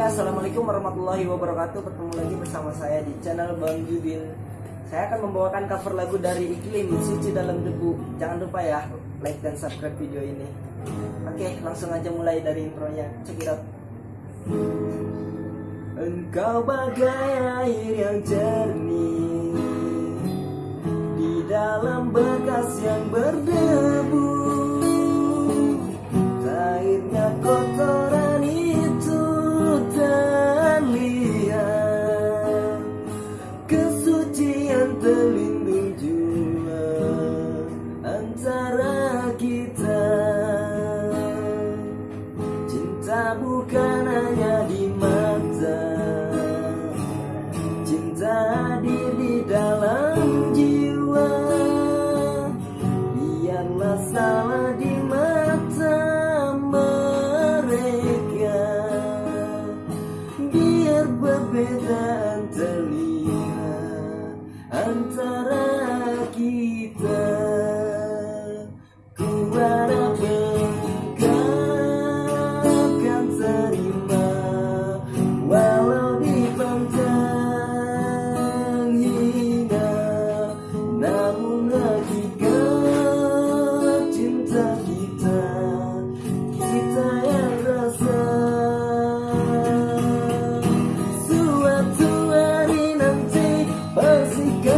Oke, assalamualaikum warahmatullahi wabarakatuh. Bertemu lagi bersama saya di channel Bang Judin. Saya akan membawakan cover lagu dari Iklim Suci dalam Debu. Jangan lupa ya, like dan subscribe video ini. Oke, langsung aja mulai dari intronya. Check it out. Engkau bagai air yang jernih di dalam bekas yang berdebu. Hanya di mata. Cinta hadir di dalam jiwa. Biarlah salah di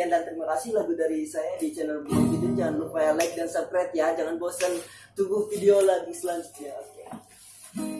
sekian dan terima kasih lagu dari saya di channel Bung Jangan lupa ya like dan subscribe ya. Jangan bosan tunggu video lagi selanjutnya. Oke.